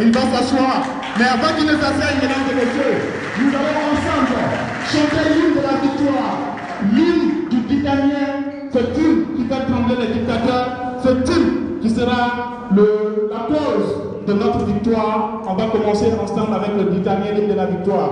Il va s'asseoir. Mais avant qu'il ne s'asseye, mesdames et messieurs, nous allons ensemble chanter l'hymne de la victoire, l'hymne du titanien, ce tube qui fait trembler les dictateurs, ce tube qui sera la cause de notre victoire. On va commencer ensemble avec le titanien l'hymne de la victoire.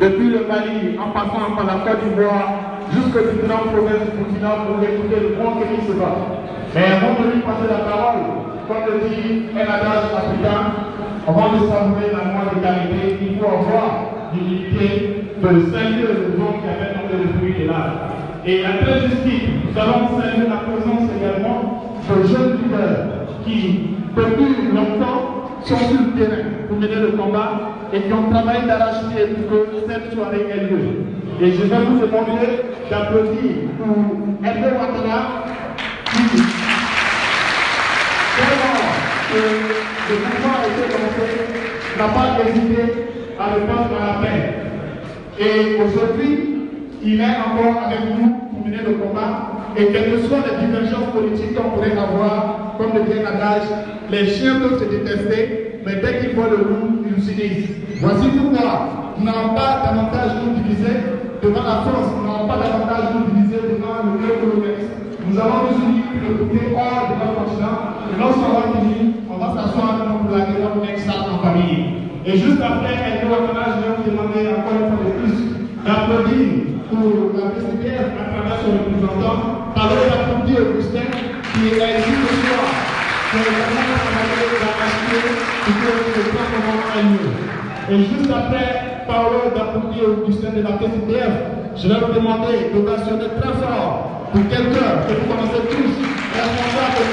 Depuis le Mali, en passant par la Côte d'Ivoire, jusqu'aux différentes provinces du continent pour écouter le grand Kémy Seba. Mais avant de lui passer la parole, comme le dit un adage africain, avant de savourer la moindre qualité, il faut avoir l'humilité de saluer le vent qui avait tombé le fruit de l'âme. Et à très justice, nous allons saluer la présence également de jeunes leaders qui, depuis longtemps, sont sur le terrain pour mener le combat et qui ont travaillé d'arrache-pied pour que cette soirée ait lieu. Et je vais vous demander d'applaudir pour Hervé Ouattara qui, vraiment que le mouvement a été lancé, n'a pas hésité à le faire à la paix. Et aujourd'hui, il est encore avec nous pour mener le combat. Et quelles que soient les divergences politiques qu'on pourrait avoir, comme le dit un adage, les chiens peuvent se détester, mais dès qu'ils voient le loup, Voici pourquoi nous n'allons pas davantage nous diviser devant la France, nous n'allons pas davantage nous diviser devant le néocolonialisme. Nous allons nous unir pour le hors de notre continent. Et lorsqu'on va unis, on va s'asseoir pour la guerre en famille. Et juste après, doit je vais vous demander encore une fois de plus d'applaudir pour la PCPF à travers son représentant, parler d'applaudir Augustin qui est ici ce soir. C'est vraiment travaillé pour le. Et juste après, Paolo d'applaudir Augustin de la PCPF, je vais vous demander d'ovationner très fort pour quelqu'un que vous connaissez tous, responsable de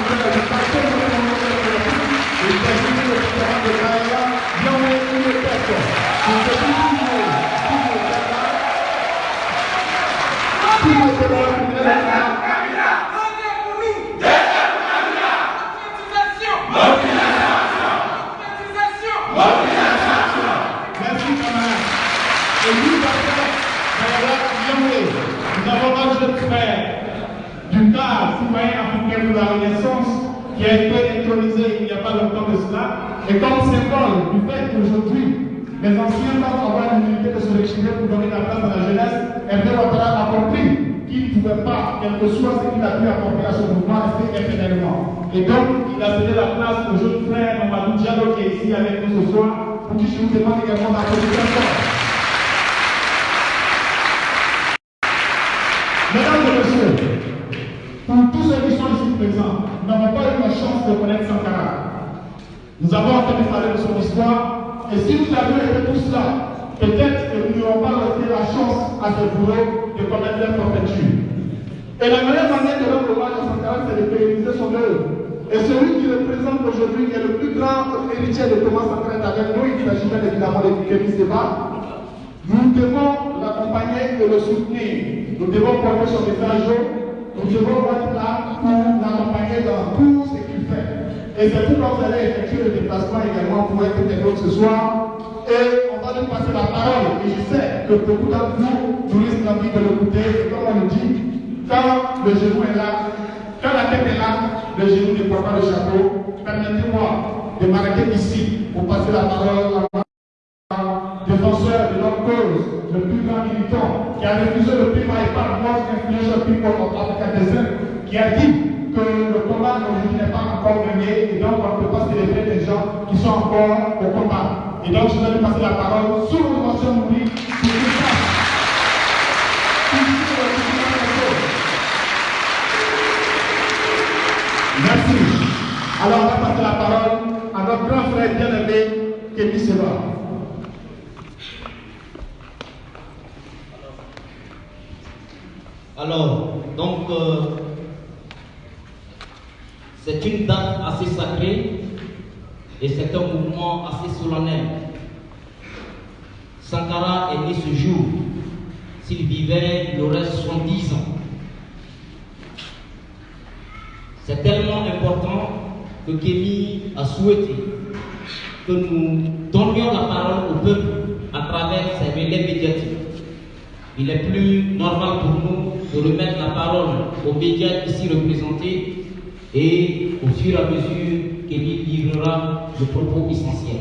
de la Merci camarades. Et nous, nous avons un jeune frère du cas citoyen africain de la Renaissance qui a été intronisé il n'y a pas longtemps de cela. Et comme du fait qu'aujourd'hui, les anciens doivent avoir l'humilité de se réchimer pour donner la place à la jeunesse, Hervé Ouattara a compris qu'il ne pouvait pas, quel que soit ce qu'il a pu apporter à ce mouvement, rester éternellement. Et donc, il a cédé la place au jeune frère Mamadou Diallo qui est ici avec nous ce soir pour qui je vous demande également d'applaudir. Mesdames et messieurs, pour tous ceux qui sont ici présents, nous n'avons pas eu la chance de connaître Sankara. Nous avons entendu parler de son histoire, et si nous avions été tous là, peut-être que nous n'aurions pas reçu la chance à ce boulot de leur. Et la meilleure manière de rendre hommage à Sankara, c'est de pérenniser son œuvre. Et celui qui le présente aujourd'hui, qui est le plus grand héritier de Thomas Sankara avec nous, il s'agit bien évidemment de Kémy Seba. Nous devons l'accompagner et le soutenir. Nous devons porter son message. Nous devons être là pour l'accompagner dans tout ce qu'il fait. Et c'est pourquoi vous allez effectuer le déplacement également pour être témoin ce soir. Et va lui passer la parole. Et je sais que beaucoup d'entre vous touristes envie de l'écouter. Comme on le dit, quand le genou est là, quand la tête est là, le genou ne porte pas le chapeau. Permettez-moi de m'arrêter ici pour passer la parole à défenseur de notre cause, le plus grand militant, qui a refusé le prix par Most Influential People of Africa qui a dit que le combat aujourd'hui n'est pas encore gagné et donc on ne peut pas célébrer des gens qui sont encore au combat. Et donc je vais lui passer la parole sous l'occupation mouvie pour tout ça. Merci. Alors, on va passer la parole à notre grand frère bien-aimé, Kémy Seba. Alors, donc, euh, c'est une date assez sacrée et c'est un mouvement assez solennel. Sankara est né ce jour. S'il vivait, il aurait 70 ans. C'est tellement important que Kémy a souhaité que nous donnions la parole au peuple à travers ces relais médiatiques. Il est plus normal pour nous de remettre la parole aux médias ici représentés et au fur et à mesure Kémy livrera le propos essentiel.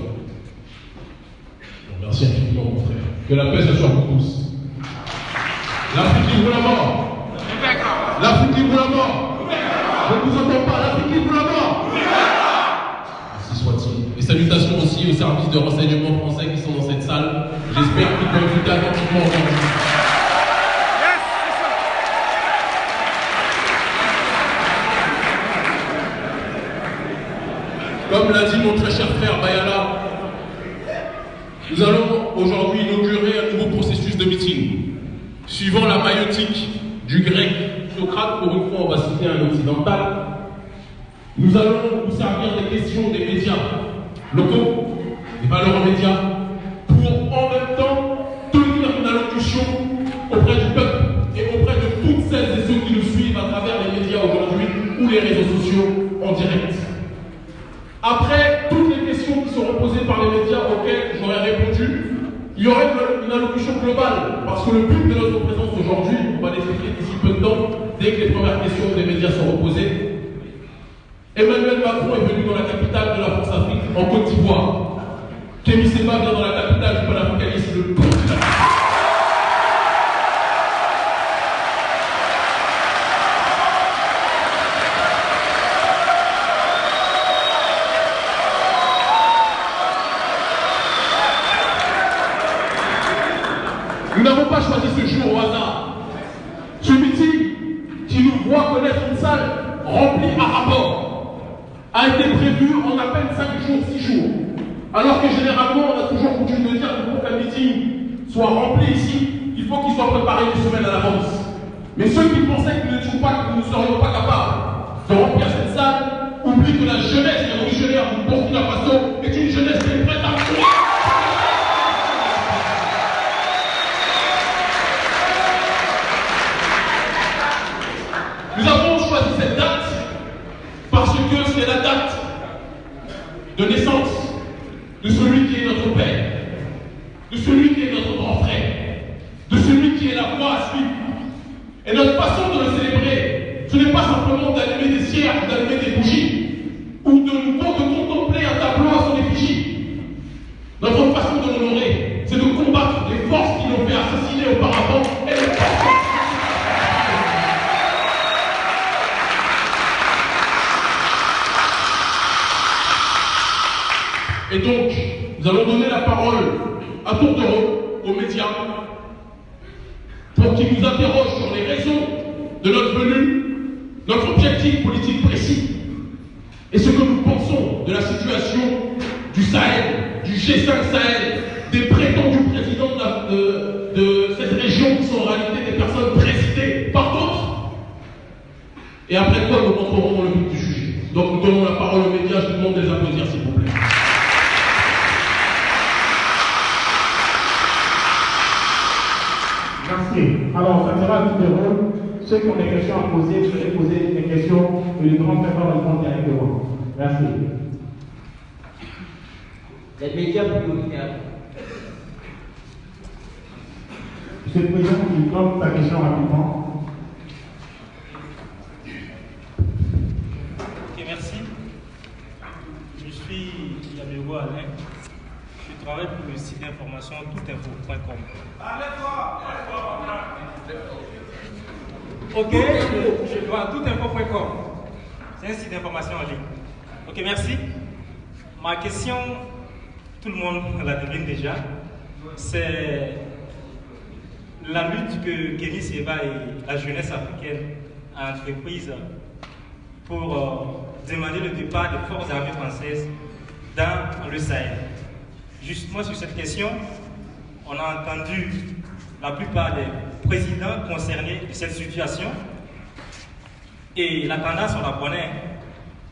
Merci infiniment, mon frère. Que la paix soit sur vous tous. L'Afrique libre la mort. L'Afrique libre la mort. Je ne vous entends pas. L'Afrique libre la mort. Ainsi soit-il. Et salutations aussi aux services de renseignement français qui sont dans cette salle. J'espère qu'ils peuvent écouter attentivement aujourd'hui. Comme l'a dit mon très cher frère Bayala, nous allons aujourd'hui inaugurer un nouveau processus de meeting. Suivant la maïotique du grec Socrate, pour une fois on va citer un occidental, nous allons nous servir des questions des médias locaux, des valeurs médias, il y aurait une, allocution globale, parce que le but de notre présence aujourd'hui, on va l'expliquer d'ici peu de temps, dès que les premières questions des médias sont reposées. Emmanuel Macron est venu dans la capitale de la France-Afrique, en Côte d'Ivoire. Kémy Seba vient dans la capitale du panafricanisme, le Burkina. Nous n'avons pas choisi ce jour au hasard. Ce meeting qui nous voit connaître une salle remplie à rapport a été prévu en à peine 5 jours, 6 jours. Alors que généralement, on a toujours coutume de dire que pour qu'un meeting soit rempli ici, il faut qu'il soit préparé une semaine à l'avance. Mais ceux qui pensaient que nous n'étions pas, que nous ne serions pas capables de remplir cette salle oublient que la jeunesse révolutionnaire du Burkina Faso est une jeunesse qui est prête à courir. Nous avons choisi cette date parce que c'est la date de naissance de celui qui est notre père, de celui qui est notre grand frère, de celui qui est la voie à suivre. Et notre façon de le célébrer, ce n'est pas simplement d'allumer des cierges, d'allumer des bougies, parole Les médias prioritaires. Monsieur le Président, il donne ta question rapidement. Ok, merci. Je suis Yamego Alain. Je travaille pour le site d'information toutinfo.com. Ok, je, je dois toutinfo.com. C'est un site d'information en ligne. Ok, merci. Ma question, tout le monde la devine déjà, c'est la lutte que Kenny Seba et la jeunesse africaine a entreprise pour euh, demander le départ des forces armées françaises dans le Sahel. Justement sur cette question, on a entendu la plupart des présidents concernés de cette situation et la tendance, on la connaît,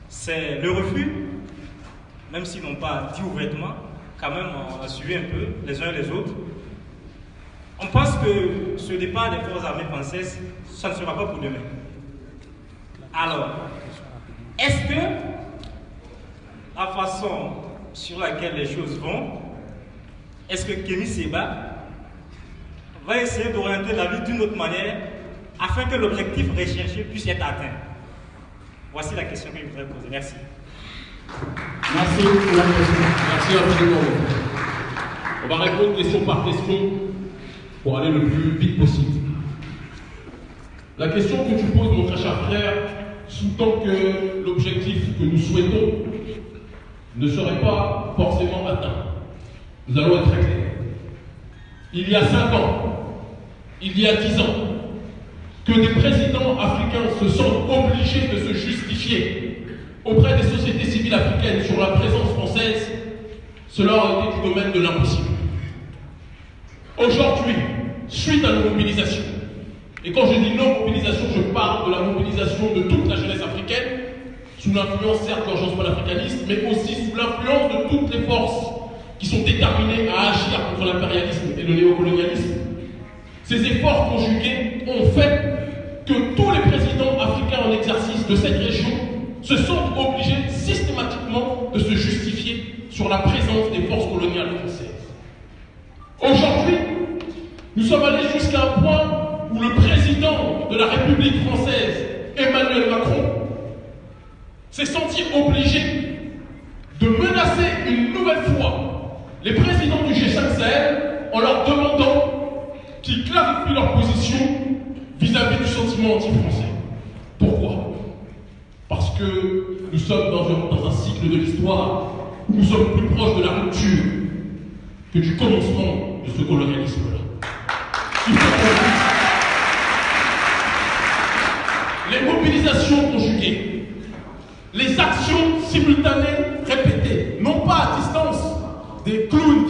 c'est le refus, même s'ils n'ont pas dit ouvertement, quand même on a suivi un peu les uns les autres. On pense que ce départ des forces armées françaises, ça ne sera pas pour demain. Alors, est-ce que la façon sur laquelle les choses vont, est-ce que Kémy Seba va essayer d'orienter la lutte d'une autre manière afin que l'objectif recherché puisse être atteint? Voici la question que je voudrais poser. Merci. Merci pour la question. Merci infiniment. On va répondre question par question pour aller le plus vite possible. La question que tu poses, mon très cher frère, sous-tend que l'objectif que nous souhaitons ne serait pas forcément atteint. Nous allons être très clairs. Il y a cinq ans, il y a dix ans, que des présidents africains se sentent obligés de se justifier auprès des sociétés civiles africaines sur la présence française, cela a été du domaine de l'impossible. Aujourd'hui, suite à nos mobilisations, et quand je dis nos mobilisations, je parle de la mobilisation de toute la jeunesse africaine, sous l'influence certes de l'urgence panafricaniste, mais aussi sous l'influence de toutes les forces qui sont déterminées à agir contre l'impérialisme et le néocolonialisme. Ces efforts conjugués ont fait que tous les présidents africains en exercice de cette région se sont obligés systématiquement de se justifier sur la présence des forces coloniales françaises. Aujourd'hui, nous sommes allés jusqu'à un point où le président de la République française, Emmanuel Macron, s'est senti obligé de menacer une nouvelle fois les présidents du G5 Sahel en leur demandant qu'ils clarifient leur position vis-à-vis du sentiment anti-français. Pourquoi? Parce que nous sommes dans un, cycle de l'histoire où nous sommes plus proches de la rupture que du commencement de ce colonialisme-là. Les mobilisations conjuguées, les actions simultanées répétées, non pas à distance des clowns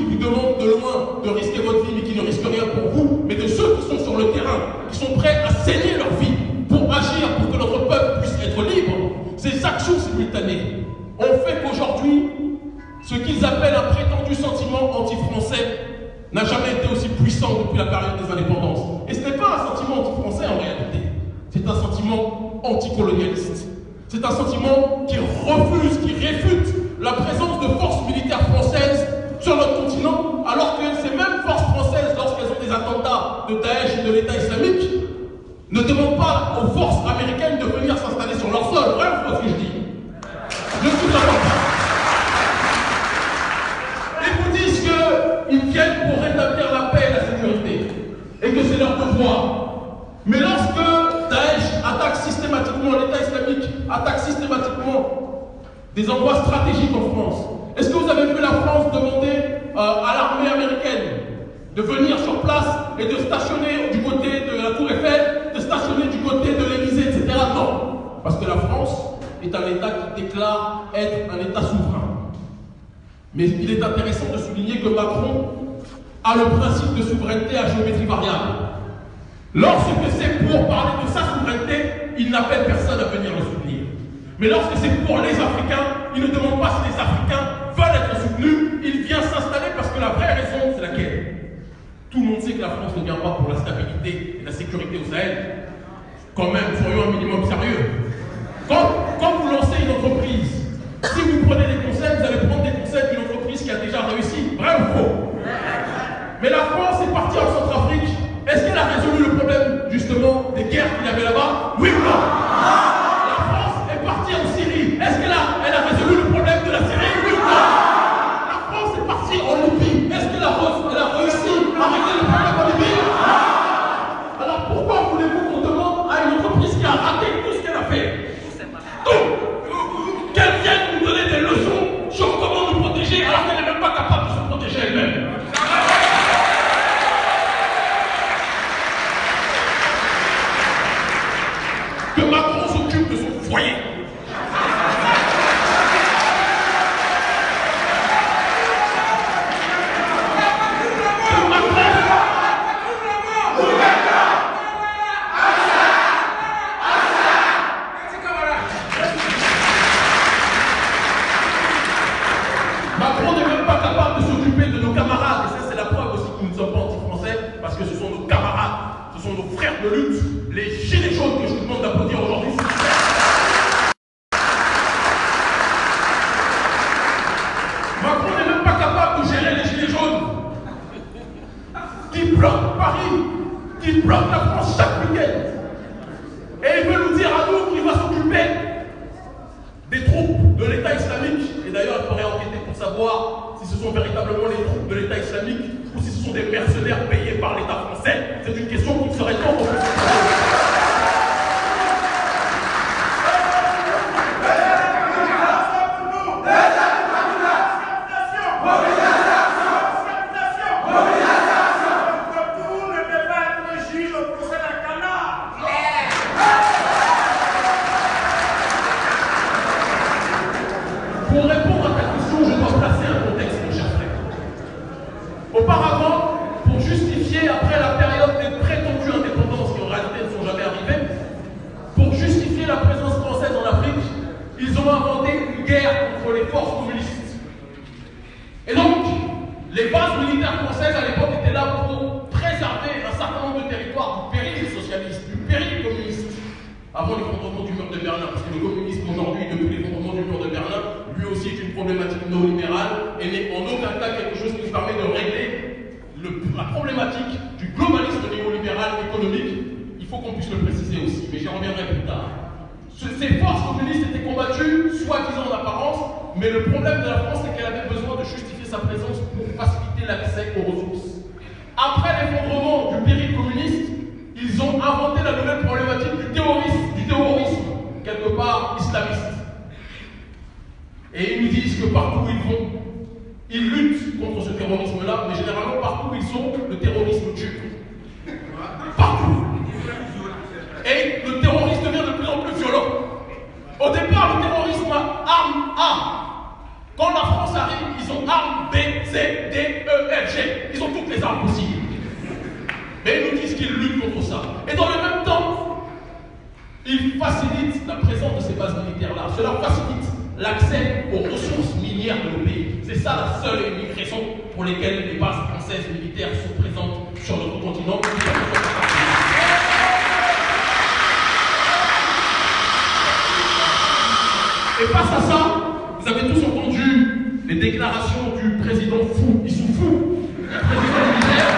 qu'ils appellent un prétendu sentiment anti-français n'a jamais été aussi puissant depuis la période des indépendances. Et ce n'est pas un sentiment anti-français en réalité. C'est un sentiment anticolonialiste. C'est un sentiment qui refuse, bloque la France chaque week-end. Et il veut nous dire à nous qu'il va s'occuper des troupes de l'État islamique. Et d'ailleurs, il faudrait enquêter pour savoir si ce sont véritablement les troupes de l'État islamique ou si ce sont des mercenaires payés par l'État français. C'est une question qui serait tant Et face à ça, vous avez tous entendu les déclarations du président fou, Ils sont fous. le président militaire,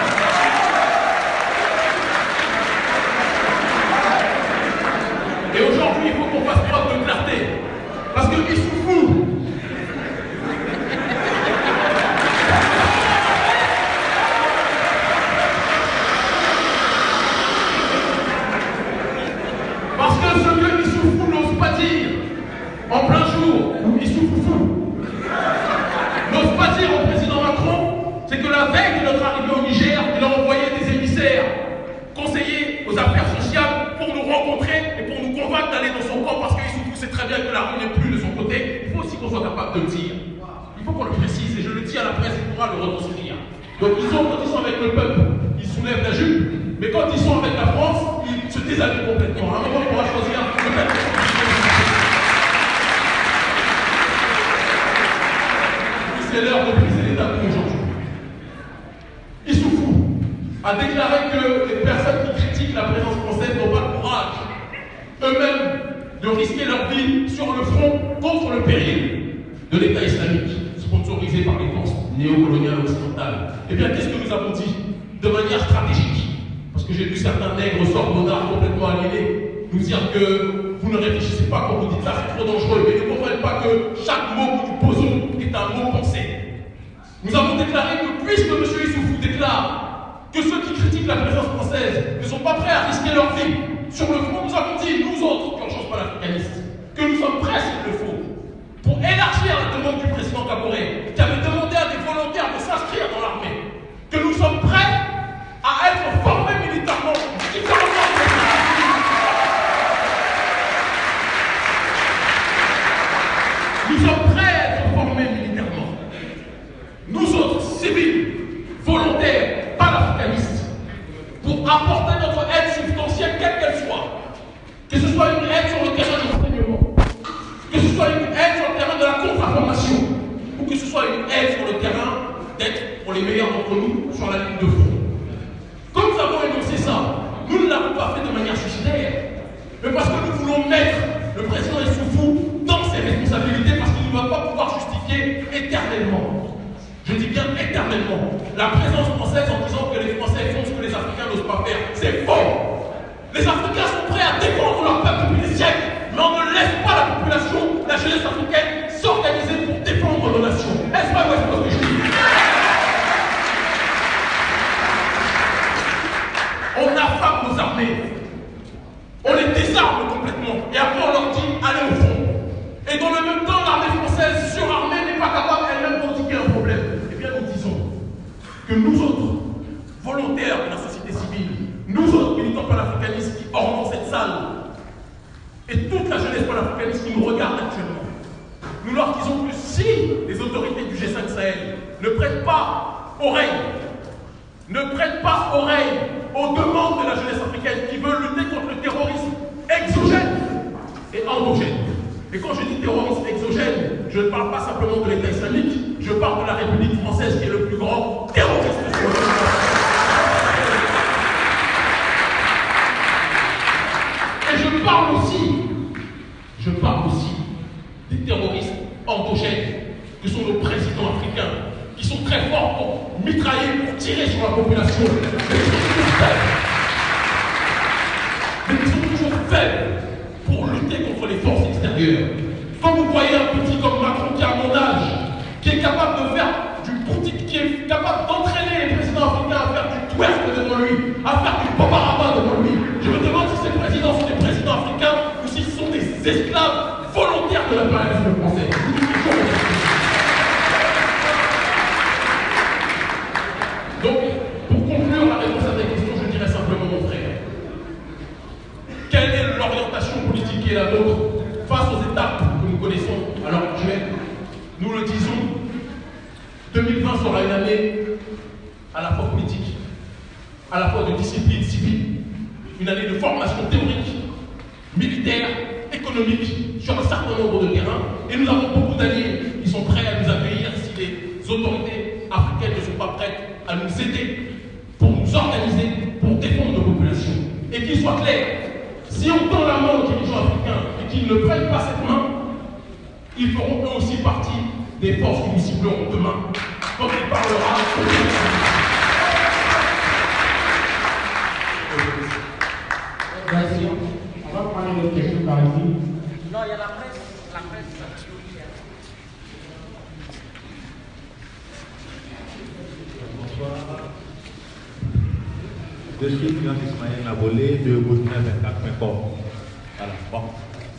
la présence française en disant que les Français font ce que les Africains n'osent pas faire. C'est faux. Les Africains sont prêts à défendre leur peuple depuis des siècles, mais on ne laisse pas la population, la jeunesse africaine, s'organiser pour défendre nos nations. Est-ce pas moi ce que je dis? On affame nos armées. Que nous autres, volontaires de la société civile, nous autres militants panafricanistes qui ornons cette salle, et toute la jeunesse panafricaniste qui nous regarde actuellement, nous leur disons que si les autorités du G5 Sahel ne prêtent pas oreille, ne prêtent pas oreille aux demandes de la jeunesse africaine qui veut lutter contre le terrorisme exogène et endogène. Et quand je dis terrorisme exogène, je ne parle pas simplement de l'État islamique, je parle de la République française qui est le plus grand terroriste Et je parle aussi, je parle aussi des terroristes endogènes que sont nos présidents africains, qui sont très forts pour mitrailler, pour tirer sur la population, mais qui sont toujours faibles pour lutter contre les Quand vous voyez un petit comme Macron qui a mon âge, qui est capable de faire du boutique, qui est capable d'entraîner les présidents africains à faire du twerk devant lui, à faire du paparama devant lui, je me demande si ces présidents sont des présidents africains ou s'ils sont des esclaves volontaires de la planète française. Donc, pour conclure la réponse à ta question, je dirais simplement, mon frère, quelle est l'orientation politique qui est la nôtre que nous connaissons à l'heure actuelle Nous le disons, 2020 sera une année à la fois politique, à la fois de discipline civile, une année de formation théorique, militaire, économique sur un certain nombre de terrains. Et nous avons beaucoup d'alliés qui sont prêts à nous accueillir si les autorités africaines ne sont pas prêtes à nous aider pour nous organiser, pour défendre nos populations. Et qu'il soit clair, si on tend la main qu'ils ne prennent pas cette main, ils feront eux aussi partie des forces qui nous cibleront demain quand il parlera. Merci. On va prendre une autre question par ici. Non, il y a la presse. La presse. Bonsoir. Je suis Ismaël Nabolé de Burkina24.com. Voilà. Bon.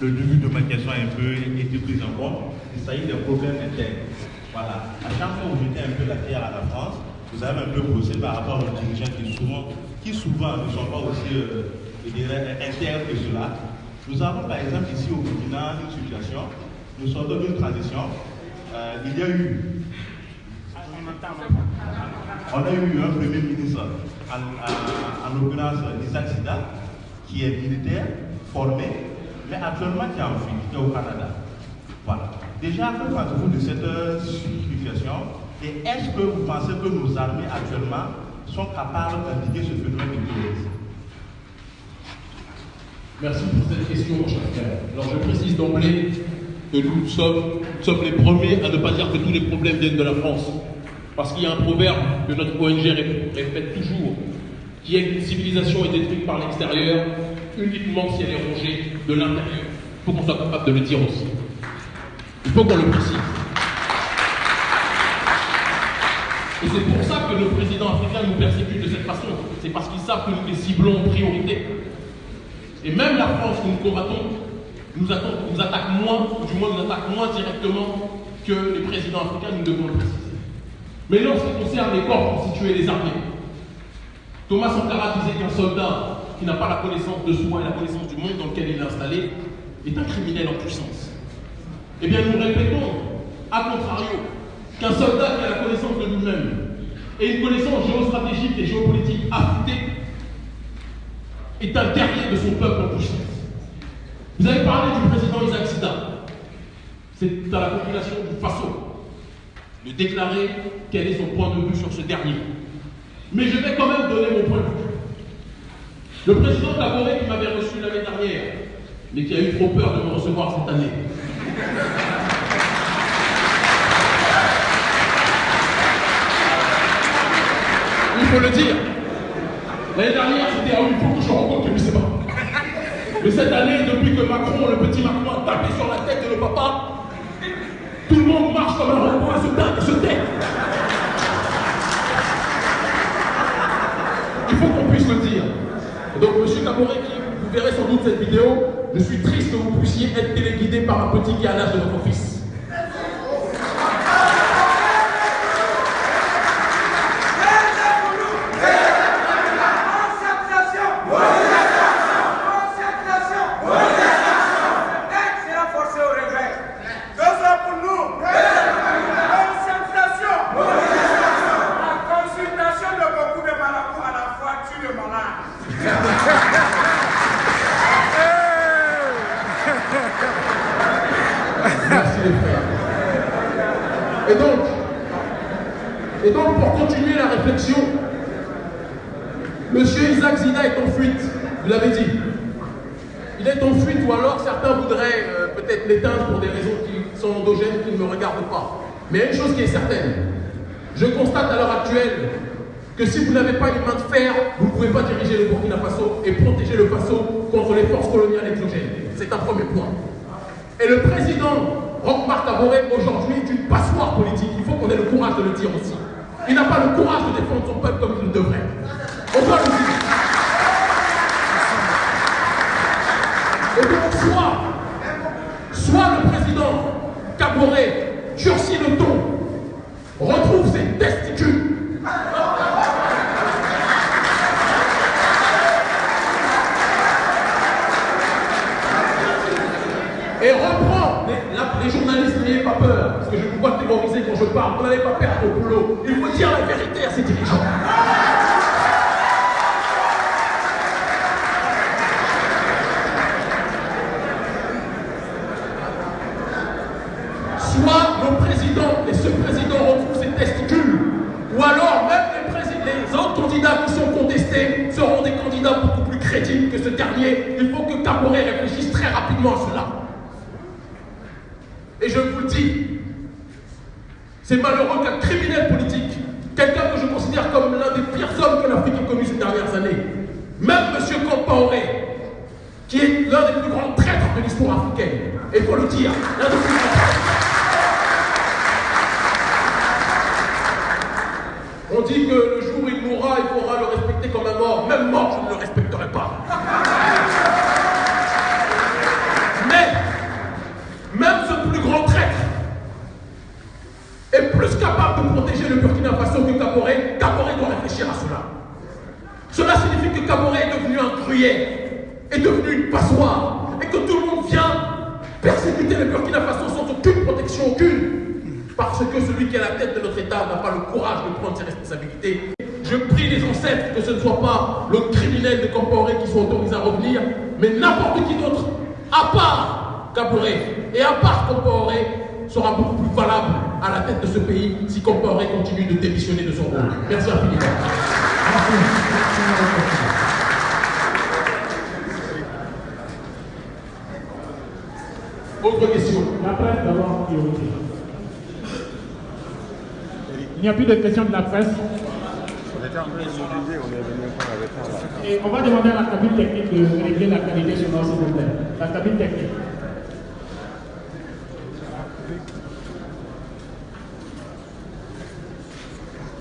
Le début de ma question a un peu été pris en compte. Il s'agit des problèmes internes. Voilà. À chaque fois où jetez un peu la pierre à la France, vous avez un peu bossé par rapport aux dirigeants qui souvent, qui souvent ne sont pas aussi euh, internes que cela. Nous avons par exemple ici au Burkina une situation, nous sortons d'une transition euh, il y a eu on a eu un premier ministre, en, en, l'occurrence Isaac Sida, qui est militaire, formé, mais actuellement qui est en fuite, qui est au Canada. Voilà. Déjà, que pensez-vous de cette situation? Et est-ce que vous pensez que nos armées actuellement sont capables d'indiguer ce phénomène de terrorisme? Merci pour cette question, mon cher frère. Alors, je précise d'emblée que nous sommes, nous sommes les premiers à ne pas dire que tous les problèmes viennent de la France. Parce qu'il y a un proverbe que notre ONG répète toujours, qui est qu'une civilisation est détruite par l'extérieur uniquement si elle est rongée de l'intérieur. Il faut qu'on soit capable de le dire aussi. Il faut qu'on le précise. Et c'est pour ça que nos présidents africains nous persécutent de cette façon. C'est parce qu'ils savent que nous les ciblons en priorité. Et même la France que nous combattons nous, attaque, moins, ou du moins nous attaque moins directement que les présidents africains, nous devons le préciser. Mais qui concerne les corps constitués des armées, Thomas Sankara disait qu'un soldat qui n'a pas la connaissance de soi et la connaissance du monde dans lequel il est installé est un criminel en puissance. Eh bien, nous répétons, à contrario, qu'un soldat qui a la connaissance de lui-même et une connaissance géostratégique et géopolitique affûtée est un guerrier de son peuple en puissance. Vous avez parlé du président Isaac Sida. C'est à la population du Faso de déclarer quel est son point de vue sur ce dernier. Mais je vais quand même donner mon point de vue. Le président Kabore qui m'avait reçu l'année dernière, mais qui a eu trop peur de me recevoir cette année. Il faut le dire. L'année dernière, c'était à une fois que je rencontre que sais pas. Mais cette année, depuis que Macron, le petit Macron, a tapé sur la tête de nos papas, tout le monde marche comme un robot et se tait, se tait. Il faut qu'on puisse le dire. Donc, Monsieur Caboré, vous verrez sans doute cette vidéo, je suis triste que vous puissiez être téléguidé par un petit qui a l'âge de votre fils. Mais une chose qui est certaine, je constate à l'heure actuelle que si vous n'avez pas une main de fer, vous ne pouvez pas diriger le Burkina Faso et protéger le Faso contre les forces coloniales exogènes. C'est un premier point. Et le président Roch-Marc Taboré, aujourd'hui, est une passoire politique. Il faut qu'on ait le courage de le dire aussi. Il n'a pas le courage de défendre son peuple comme il le devrait. On doit le dire. Et donc, soit, soit le président Caboré durcit le ton, retrouve ses testicules. Et reprend les, journalistes, n'ayez pas peur, parce que je vous vois terroriser quand je parle, vous n'allez pas perdre au boulot. Il faut dire la vérité à ces dirigeants. Que ce dernier, il faut que Caboret réfléchisse très rapidement à cela. Et je vous le dis, c'est malheureux qu'un criminel politique, quelqu'un que je considère comme l'un des pires hommes que l'Afrique ait connu ces dernières années, même M. Compaoré, qui est l'un des plus grands traîtres de l'histoire africaine, et il faut le dire, l'un des plus grands traîtres. On dit que le jour où il mourra, il faudra le respecter comme un mort. Même mort, je ne le respecterai pas. Mais, même ce plus grand traître est plus capable de protéger le Burkina Faso que Caporé. Caporé doit réfléchir à cela. Cela signifie que Caporé est devenu un gruyère, est devenu une passoire, et que tout le monde vient persécuter le Burkina Faso sans aucune protection, aucune. parce que celui qui est à la tête de notre État n'a pas le courage de prendre ses responsabilités. Je prie les ancêtres que ce ne soit pas le criminel de Comporé qui soit autorisé à revenir, mais n'importe qui d'autre, à part Caboret et à part Comporé, sera beaucoup plus valable à la tête de ce pays si Comporé continue de démissionner de son rôle. Merci infiniment. Autre question. La presse d'abord priorité. Il n'y a plus de questions de la presse. Et on va demander à la cabine technique de régler la qualité sonore, s'il vous plaît. La cabine technique.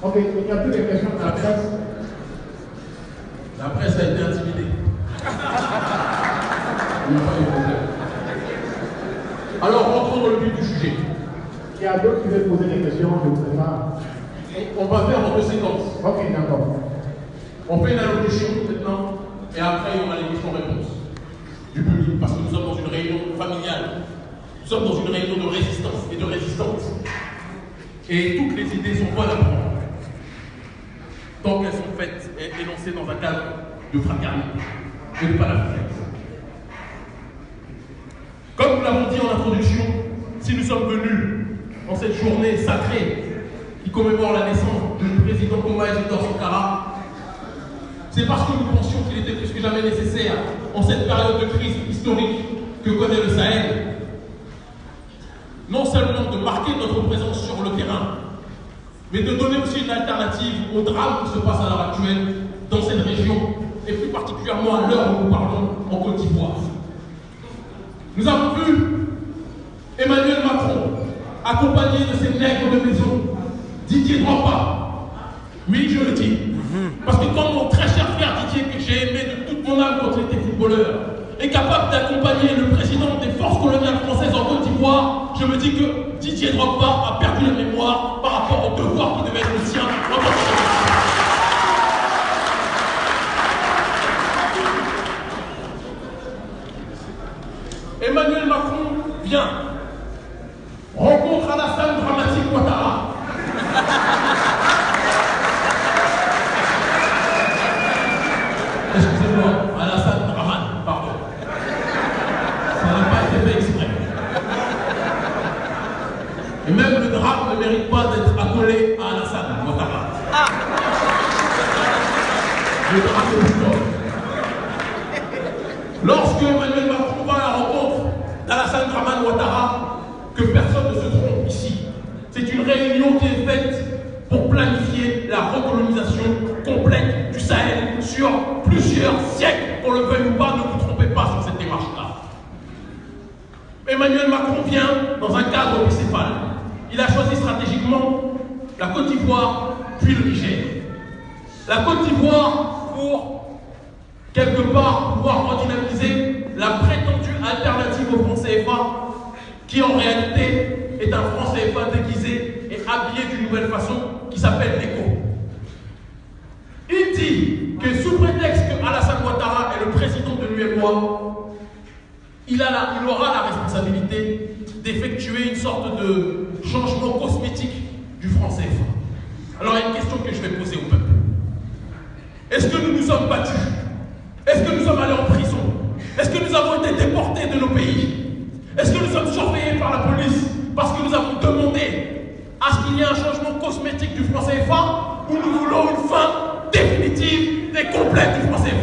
Ok, il n'y a plus de questions de la presse. La presse a été intimidée. Il n'y a pas de problème. Alors, rentrons dans le vif du sujet. Il y a d'autres qui veulent poser des questions, je vous prépare. On va faire en deux séquences. Ok, d'accord. On fait une allocution maintenant, et après il y aura les questions-réponses du public, parce que nous sommes dans une réunion familiale. Nous sommes dans une réunion de résistance et de résistance. Et toutes les idées sont bonnes à prendre. Tant qu'elles sont faites et énoncées dans un cadre de fraternité et de panafricanisme. Comme nous l'avons dit en introduction, si nous sommes venus en cette journée sacrée qui commémore la naissance du président Koma Isidore Sankara, c'est parce que nous pensions qu'il était plus que jamais nécessaire, en cette période de crise historique que connaît le Sahel, non seulement de marquer notre présence sur le terrain, mais de donner aussi une alternative au drame qui se passe à l'heure actuelle dans cette région, et plus particulièrement à l'heure où nous parlons en Côte d'Ivoire. Nous avons vu Emmanuel Macron accompagné de ses nègres de maison, Didier Drogba. Oui, je le dis. Parce que quand mon très cher frère Didier, que j'ai aimé de toute mon âme quand il était footballeur, est capable d'accompagner le président des forces coloniales françaises en Côte d'Ivoire, je me dis que Didier Drogba a perdu la mémoire par rapport au devoir qui devait être le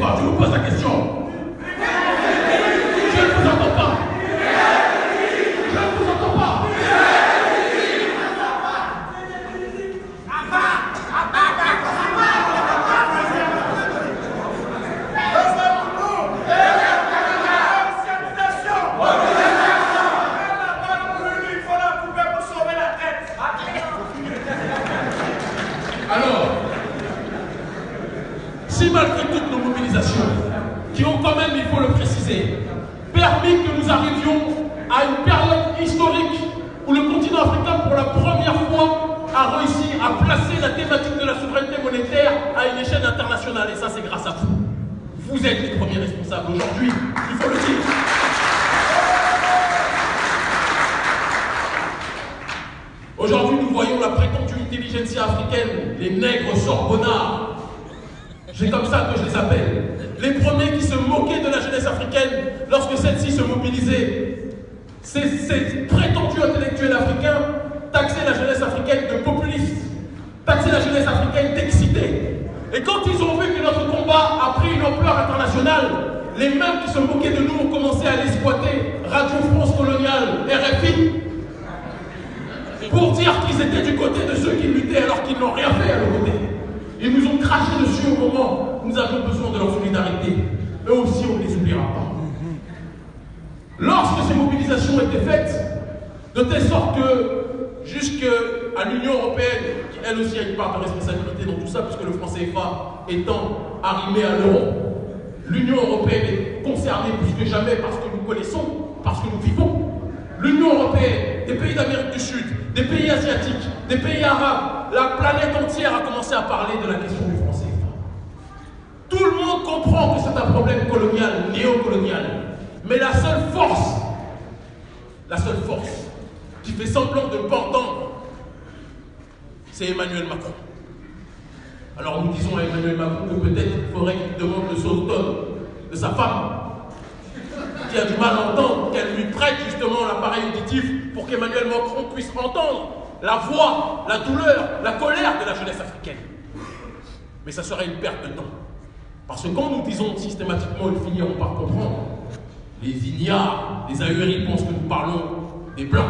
cuatro serait une perte de temps. Parce que quand nous disons systématiquement, ils finiront par comprendre, les ignares, les ahuris pensent que nous parlons des blancs.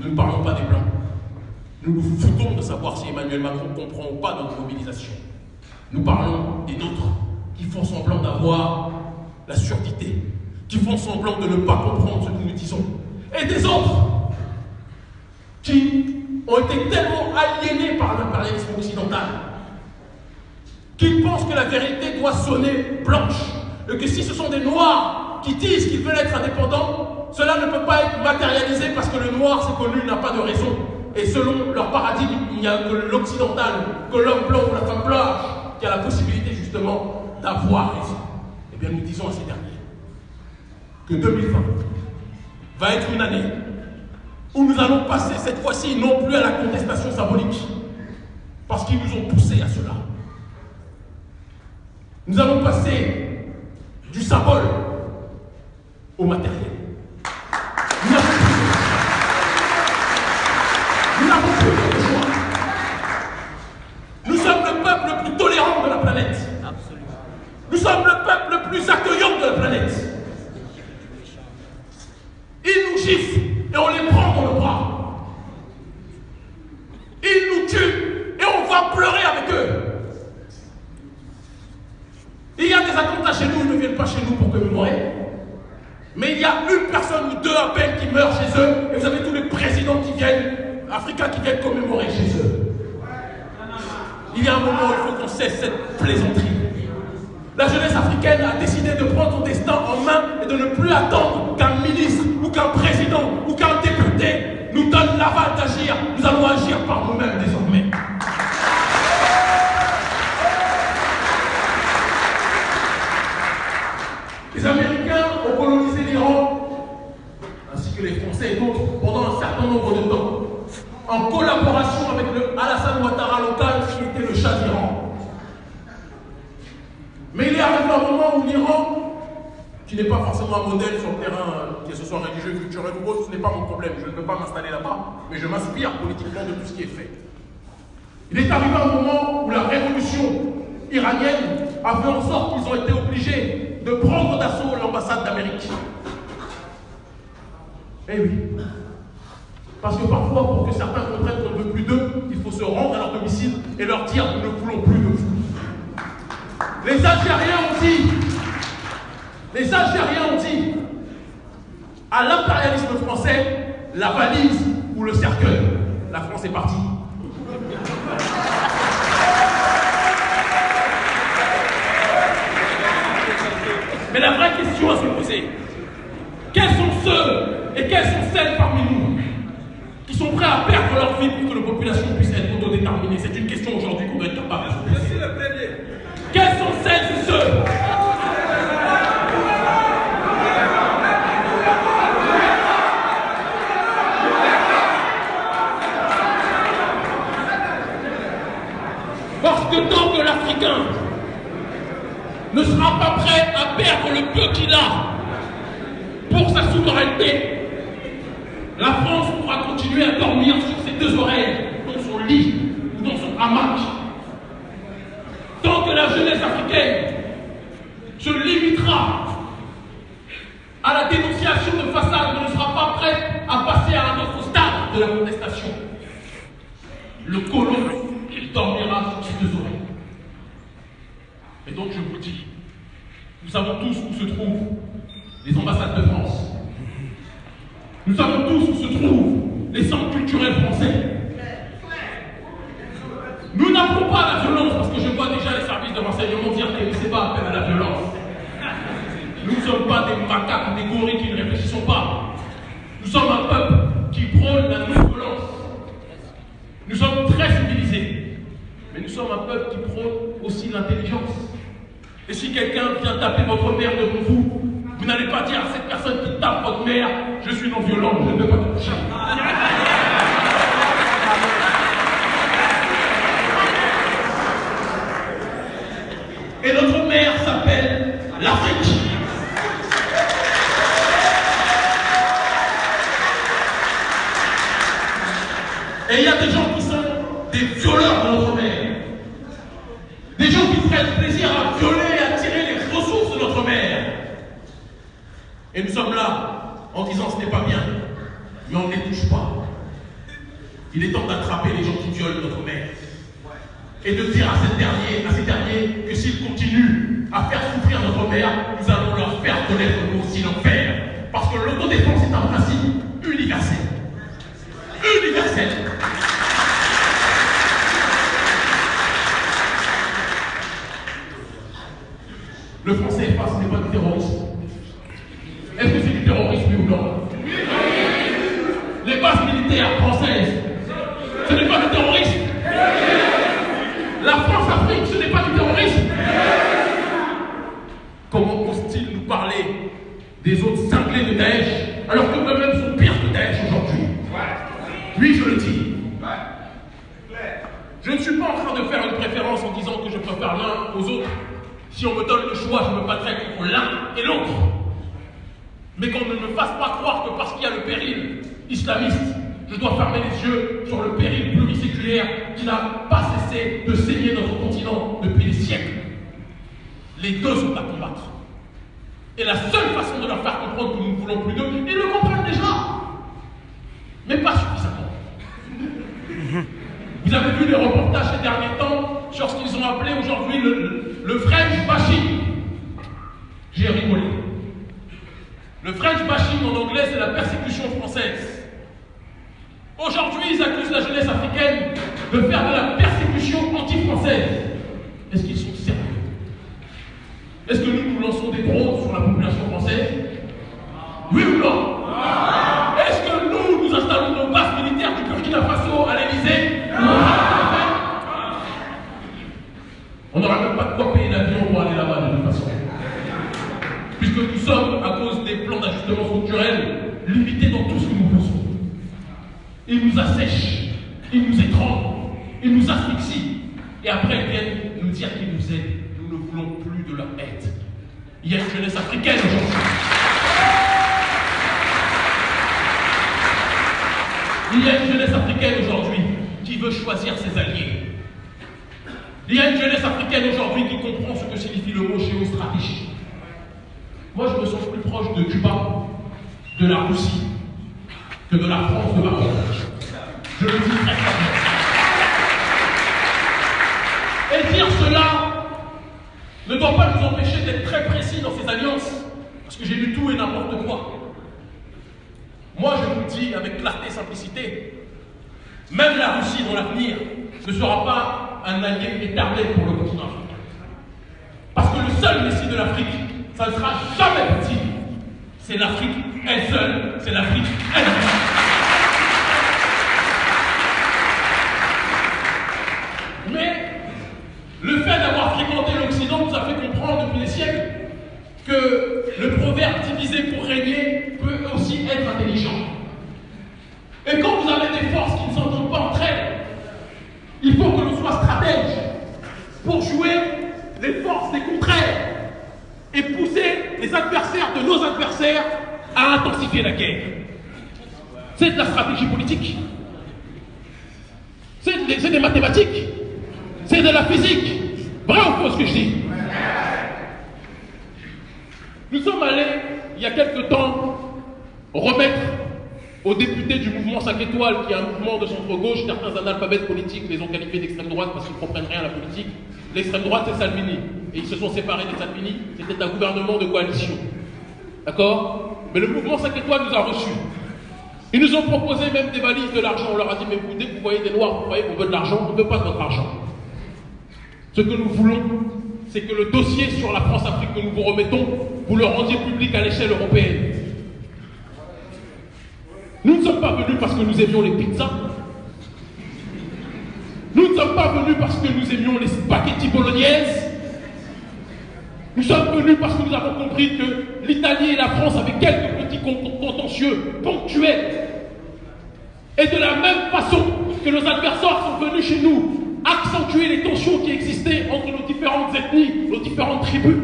Nous ne parlons pas des blancs. Nous nous foutons de savoir si Emmanuel Macron comprend ou pas notre mobilisation. Nous parlons des nôtres qui font semblant d'avoir la surdité, qui font semblant de ne pas comprendre ce que nous disons. Et des autres qui ont été tellement aliénés par l'impérialisme occidental qu'ils pensent que la vérité doit sonner blanche et que si ce sont des noirs qui disent qu'ils veulent être indépendants, cela ne peut pas être matérialisé parce que le noir, c'est connu, n'a pas de raison. Et selon leur paradigme, il n'y a que l'occidental, que l'homme blanc ou la femme blanche qui a la possibilité justement d'avoir raison. Eh bien, nous disons à ces derniers que 2020 va être une année où nous allons passer cette fois-ci non plus à la contestation symbolique, parce qu'ils nous ont poussés à cela. Nous allons passer du symbole au matériel. Nous n'avons plus, nous n'avons plus d'autre choix. Nous sommes le peuple le plus tolérant de la planète. Nous sommes le peuple le plus accueillant de la planète. Ils nous giflent et on les prend dans le bras. Ils nous tuent et on va pleurer avec eux. Il y a des attentats chez nous, ils ne viennent pas chez Mais il y a une personne ou deux à peine qui meurent chez eux, et vous avez tous les présidents qui viennent, africains qui viennent commémorer chez eux. Il y a un moment où il faut qu'on cesse cette plaisanterie. La jeunesse africaine a décidé de prendre son destin en main et de ne plus attendre qu'un ministre ou qu'un président ou qu'un député nous donne l'aval d'agir. Nous allons agir par nous-mêmes désormais. Les Américains ont colonisé l'Iran, ainsi que les Français et d'autres, pendant un certain nombre de temps, en collaboration avec le Alassane Ouattara local, qui était le Shah d'Iran. Mais il est arrivé un moment où l'Iran, qui n'est pas forcément un modèle sur le terrain, euh, que ce soit religieux, culturel ou autre, ce n'est pas mon problème. Je ne peux pas m'installer là-bas, mais je m'inspire politiquement de tout ce qui est fait. Il est arrivé un moment où la révolution iranienne a fait en sorte qu'ils ont été obligés de prendre d'assaut l'ambassade d'Amérique. Eh oui. Parce que parfois, pour que certains comprennent qu'on ne veut plus d'eux, il faut se rendre à leur domicile et leur dire nous ne voulons plus de vous. Les Algériens ont dit, les Algériens ont dit à l'impérialisme français la valise ou le cercueil. La France est partie. Mais la vraie question à se poser, quels sont ceux et quelles sont celles parmi nous qui sont prêts à perdre leur vie pour que la population puisse être autodéterminée? C'est une question aujourd'hui qu'on doit être capable. Quels sont celles et ceux ne sera pas prêt à perdre le peu qu'il a pour sa souveraineté, la France pourra continuer à dormir sur ses deux oreilles, dans son lit ou dans son hamac. Tant que la jeunesse africaine se limitera à la dénonciation de façade, ne sera pas prête à passer à un autre stade de la contestation. Le colon, il dormira sur ses deux oreilles. Et donc je vous dis, nous savons tous où se trouvent les ambassades de France. Nous savons tous où se trouvent les centres culturels français. Nous n'avons pas la violence, parce que je vois déjà les services de renseignement dire que ce n'est pas appel à la violence. Nous ne sommes pas des macaques, des gorilles qui ne réfléchissons pas. Nous sommes un peuple qui prône la non-violence. Nous sommes très civilisés, mais nous sommes un peuple qui prône aussi l'intelligence. Et si quelqu'un vient taper votre mère devant vous, vous n'allez pas dire à cette personne qui tape votre mère, je suis non violent, je ne veux pas te toucher. Et notre mère s'appelle l'Afrique. Et il y a des gens qui sont des violeurs de notre mère. Des gens qui prennent plaisir à violer et à tirer les ressources de notre mère. Et nous sommes là en disant ce n'est pas bien, mais on ne les touche pas. Il est temps d'attraper les gens qui violent notre mère. Et de dire à ces derniers, à ces derniers que s'ils continuent à faire souffrir notre mère, nous allons leur faire connaître nous aussi l'enfer. Parce que l'autodéfense est un principe universel. Universel. Le français face n'est pas du terrorisme. Il y a une jeunesse africaine aujourd'hui qui comprend ce que signifie le mot géostratégie. Moi, je me sens plus proche de Cuba, de la Russie, que de la France de Macron. Je le dis très clairement. Et dire cela ne doit pas nous empêcher d'être très précis dans ces alliances, parce que j'ai lu tout et n'importe quoi. Moi, je vous dis avec clarté et simplicité, même la Russie dans l'avenir ne sera pas un allié éternel pour le continent africain. Parce que le seul Messie de l'Afrique, ça ne sera jamais possible. C'est l'Afrique elle seule, c'est l'Afrique elle-même. Mais le fait d'avoir fréquenté l'Occident nous a fait comprendre depuis des siècles que le proverbe diviser pour régner peut aussi être intelligent. Et quand vous avez des forces qui ne s'entendent pas entre elles, il faut que l'on soit stratège pour jouer les forces des contraires. et pousser les adversaires de nos adversaires la guerre. C'est de la stratégie politique. C'est des, des mathématiques. C'est de la physique. Vrai ou faux ce que je dis? Nous sommes allés, il y a quelque temps, remettre aux députés du mouvement 5 étoiles, qui est un mouvement de centre-gauche, certains analphabètes politiques les ont qualifiés d'extrême droite parce qu'ils ne comprennent rien à la politique. L'extrême droite, c'est Salvini. Et ils se sont séparés de Salvini. C'était un gouvernement de coalition. D'accord? Mais le mouvement 5 étoiles nous a reçus. Ils nous ont proposé même des valises de l'argent. On leur a dit, mais que vous voyez des noirs, vous croyez qu'on veut de l'argent, on ne veut pas de votre argent. Ce que nous voulons, c'est que le dossier sur la France-Afrique que nous vous remettons, vous le rendiez public à l'échelle européenne. Nous ne sommes pas venus parce que nous aimions les pizzas. Nous ne sommes pas venus parce que nous aimions les spaghettis bolognaises. Nous sommes venus parce que nous avons compris que l'Italie et la France avaient quelques petits con- contentieux ponctuels. Et de la même façon que nos adversaires sont venus chez nous accentuer les tensions qui existaient entre nos différentes ethnies, nos différentes tribus,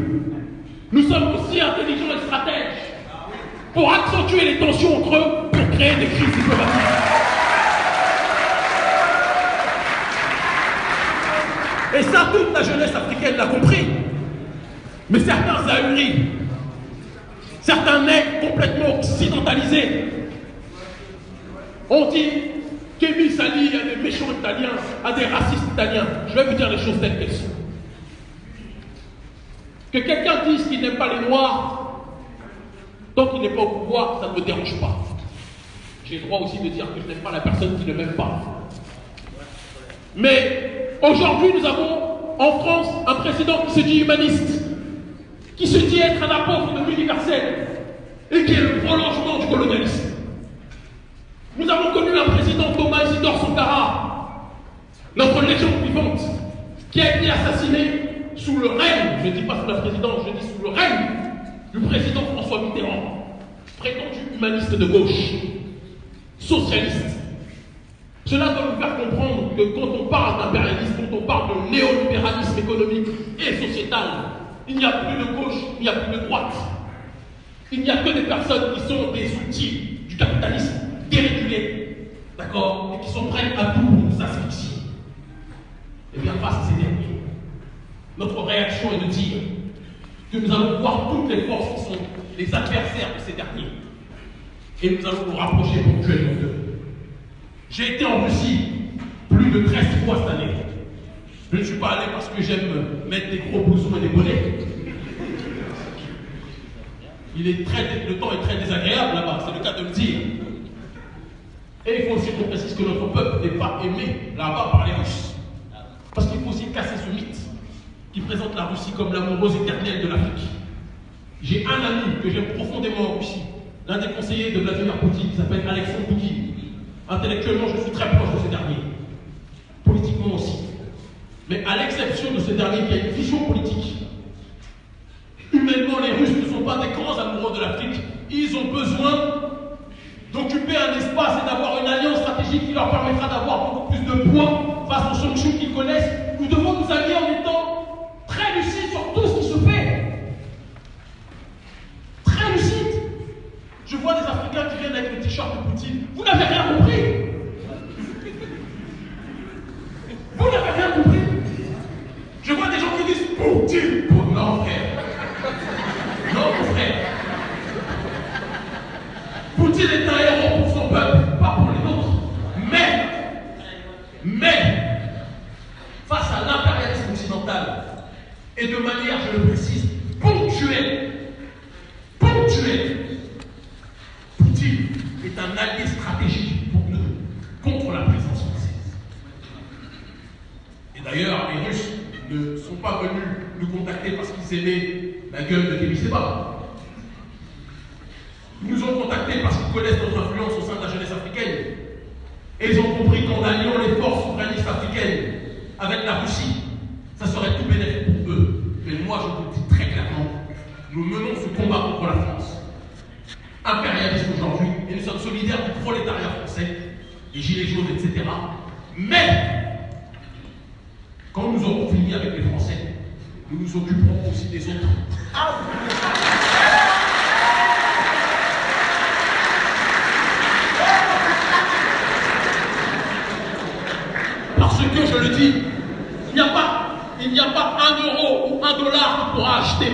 nous sommes aussi intelligents et stratèges pour accentuer les tensions entre eux, pour créer des crises diplomatiques. Et ça, toute la jeunesse africaine l'a compris. Mais certains ahuris, certains nègres complètement occidentalisés, ont dit qu'Émile Sali a des méchants italiens, a des racistes italiens. Je vais vous dire les choses telles qu'elles sont. Que quelqu'un dise qu'il n'aime pas les Noirs, tant qu'il n'est pas au pouvoir, ça ne me dérange pas. J'ai le droit aussi de dire que je n'aime pas la personne qui ne m'aime pas. Mais aujourd'hui, nous avons en France un président qui se dit humaniste, qui se dit être un apôtre de l'universel et qui est le prolongement du colonialisme. Nous avons connu un président Thomas Isidore Sankara, notre légende vivante, qui a été assassiné sous le règne, je ne dis pas sous la présidence, je dis sous le règne du président François Mitterrand, prétendu humaniste de gauche, socialiste. Cela doit nous faire comprendre que quand on parle d'impérialisme, quand on parle de néolibéralisme économique et sociétal, il n'y a plus de gauche, il n'y a plus de droite. Il n'y a que des personnes qui sont des outils du capitalisme dérégulés, d'accord, et qui sont prêtes à tout pour nous asphyxier. Eh bien, face à ces derniers, notre réaction est de dire que nous allons voir toutes les forces qui sont les adversaires de ces derniers. Et nous allons nous rapprocher ponctuellement d'eux. J'ai été en Russie plus de 13 fois cette année. Je ne suis pas allé parce que j'aime mettre des gros blousons et des bonnets. Il est très, le temps est très désagréable là-bas, c'est le cas de le dire. Et il faut aussi qu'on précise que notre peuple n'est pas aimé là-bas par les Russes. Parce qu'il faut aussi casser ce mythe qui présente la Russie comme l'amoureuse éternelle de l'Afrique. J'ai un ami que j'aime profondément en Russie, l'un des conseillers de Vladimir Poutine, qui s'appelle Alexandre Poutine. Intellectuellement, je suis très proche de ce dernier. Mais à l'exception de ce dernier qui a une vision politique, humainement, les Russes ne sont pas des grands amoureux de l'Afrique. Ils ont besoin d'occuper un espace et d'avoir une alliance stratégique qui leur permettra d'avoir beaucoup plus de poids face aux sanctions qu'ils connaissent. Nous devons nous allier en étant très lucides sur tout ce qui se fait. Très lucides. Je vois des Africains qui viennent avec le t-shirt de Poutine. Vous n'avez rien compris. Vous n'avez rien compris. Je vois des gens qui disent Poutine. Oh, non, frère. Non, mon frère. Poutine est un héros pour son peuple, pas pour les autres. Mais, mais, face à l'impérialisme occidental, et de manière, je le précise, ponctuelle, ponctuelle, Poutine est un allié stratégique pour nous contre la présence française. Et d'ailleurs, les Russes ne sont pas venus nous contacter parce qu'ils aimaient la gueule de Kémy Seba. Ils nous ont contactés parce qu'ils connaissent notre influence au sein de la jeunesse africaine. Et ils ont compris qu'en alliant les forces souverainistes africaines avec la Russie, ça serait tout bénéfique pour eux. Mais moi, je vous le dis très clairement, nous menons ce combat contre la France. Impérialisme aujourd'hui, et nous sommes solidaires du prolétariat français, des gilets jaunes, etc. Mais, quand nous aurons fini avec les Français, nous nous occuperons aussi des autres.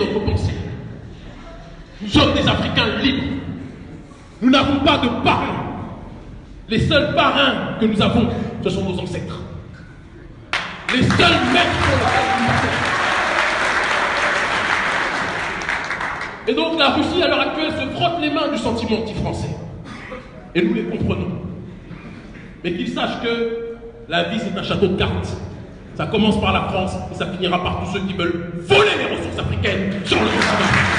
potentiel. Nous sommes des Africains libres. Nous n'avons pas de parrains. Les seuls parrains nous avons, ce sont nos ancêtres. Les seuls maîtres nous passons. Et donc la Russie, à l'heure actuelle, se frotte les mains du sentiment anti-français. Et nous les comprenons. Mais qu'ils sachent que la vie, c'est un château de cartes. Ça commence par la France et ça finira par tous ceux qui veulent voler les ressources africaines sur le continent.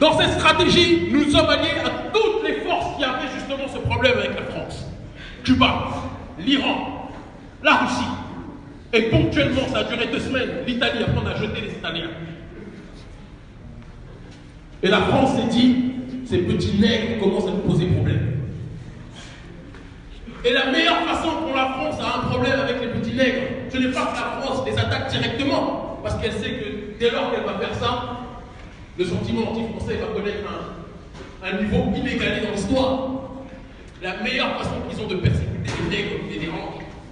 Dans cette stratégie, nous sommes alliés à toutes les forces qui avaient justement ce problème avec la France. Cuba, l'Iran, la Russie. Et ponctuellement, ça a duré deux semaines, l'Italie, on a jeté les Italiens. Et la France s'est dit, ces petits nègres commencent à nous poser problème. Et la meilleure façon pour la France a un problème avec les petits nègres, ce n'est pas que la France les attaque directement, parce qu'elle sait que dès lors qu'elle va faire ça, le sentiment anti-français va connaître un, un niveau inégalé dans l'histoire. La meilleure façon qu'ils ont de persécuter les nègres les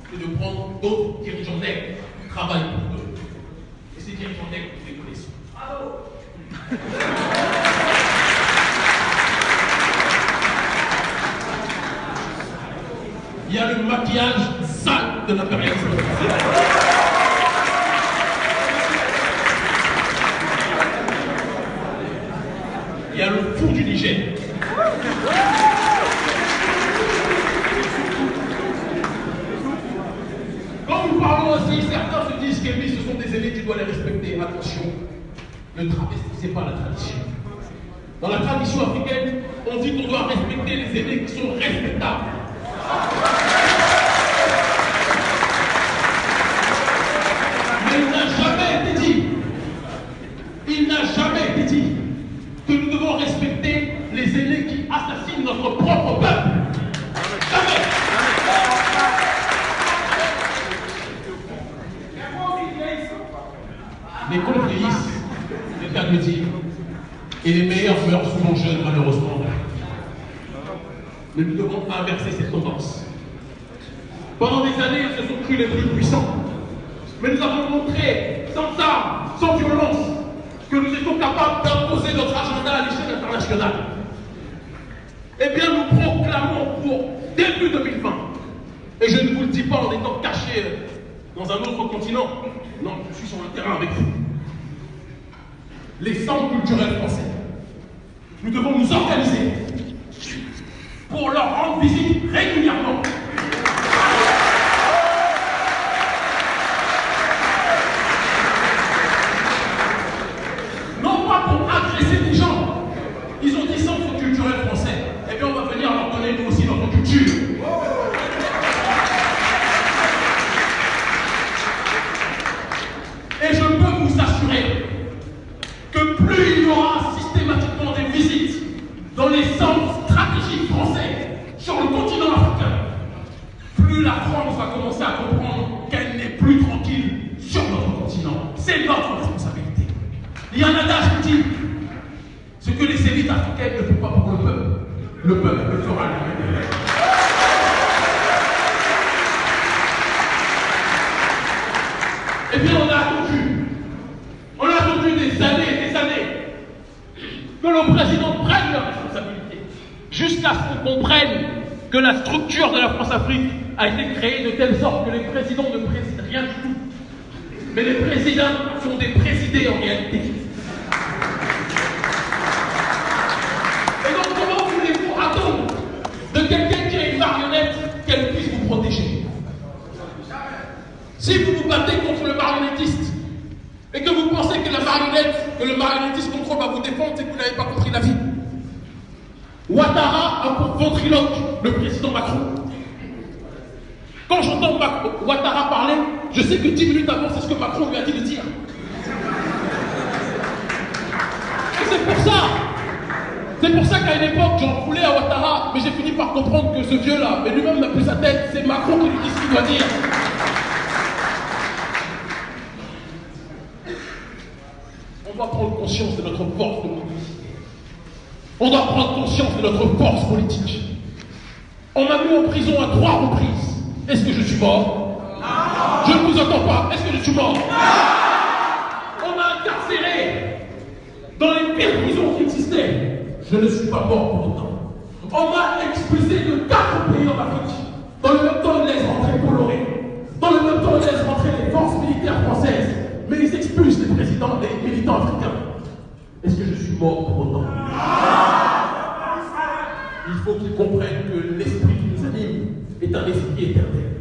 c'est de prendre d'autres dirigeants nègres qui travaillent ハハハハ! Le peuple le fera lui-même. Et puis on a attendu, on a attendu des années et des années que le président prenne leurs responsabilités, jusqu'à ce qu'on comprenne que la structure de la France-Afrique a été créée de telle sorte que les présidents ne président rien du tout. Mais les présidents sont des présidés en réalité. Et donc comment voulez-vous attendre de quelqu'un qui a une marionnette qu'elle puisse vous protéger Si vous vous battez contre le marionnettiste et que vous pensez que la que le marionnettiste contrôle va vous défendre, c'est que vous n'avez pas compris la vie. Ouattara a pour ventriloque le président Macron. Quand j'entends Ouattara parler, je sais que 10 minutes avant, c'est ce que Macron lui a dit de dire. C'est pour ça, c'est pour ça qu'à une époque, j'en voulais à Ouattara, mais j'ai fini par comprendre que ce vieux-là, mais lui-même n'a plus sa tête, c'est Macron qui lui dit ce qu'il doit dire. de notre force politique. On doit prendre conscience de notre force politique. On m'a mis en prison à trois reprises. Est-ce que je suis mort? Je ne vous entends pas. Est-ce que je suis mort? On m'a incarcéré dans les pires prisons qui existaient. Je ne suis pas mort pour autant. On m'a expulsé de quatre pays en Afrique. Dans le même temps, on laisse rentrer Coloré. Dans le même temps, on laisse rentrer les forces militaires françaises. Mais ils expulsent les présidents, les militants africains. Est-ce que je suis mort pour autant Il faut qu'ils comprennent que l'esprit qui nous anime est un esprit éternel.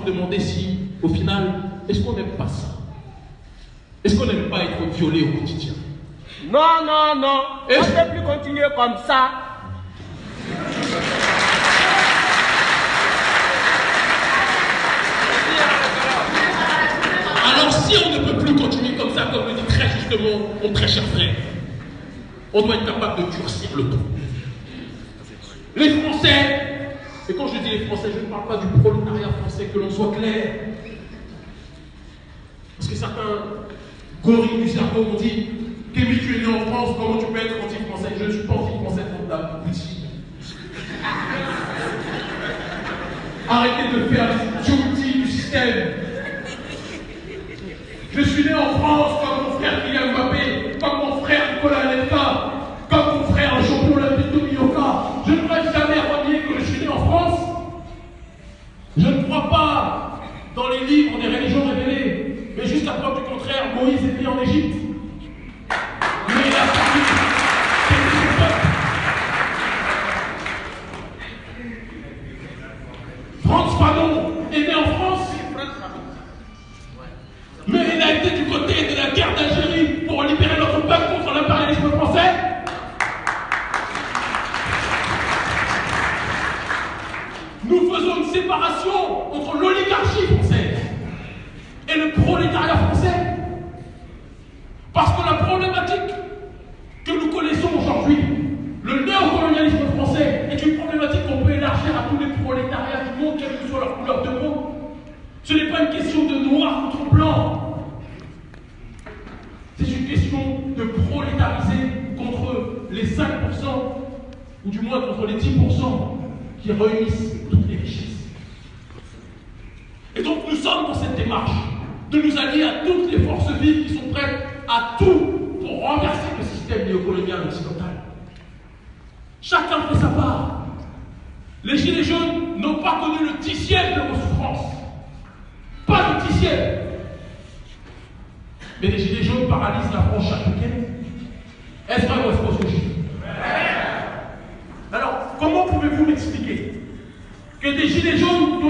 se demander si, au final, est-ce qu'on n'aime pas ça? Est-ce qu'on n'aime pas être violé au quotidien? Non, non, non. On ne peut plus continuer comme ça. Alors si on ne peut plus continuer comme ça, comme le dit très justement mon très cher frère, on doit être capable de durcir le ton. Les Français et quand je dis les Français, je ne parle pas du prolétariat français, que l'on soit clair. Parce que certains gorilles du cerveau m'ont dit Kémy, tu es né en France, comment tu peux être anti-français? Je ne suis pas anti-français pour la boutique. Arrêtez de faire les outils du système. Je suis né en France comme mon frère qui en Égypte. Question de noir contre blanc. C'est une question de prolétariser contre les 5%, ou du moins contre les 10% qui réunissent toutes les richesses. Et donc nous sommes dans cette démarche de nous allier à toutes les forces vives qui sont prêtes à tout pour renverser le système néocolonial occidental. Chacun fait sa part. Les Gilets jaunes n'ont pas connu le dixième de vos souffrances. Pas le dixième. Mais les Gilets jaunes paralysent la France chaque week-end. Est-ce vrai ou est-ce Alors, comment pouvez-vous m'expliquer que des Gilets jaunes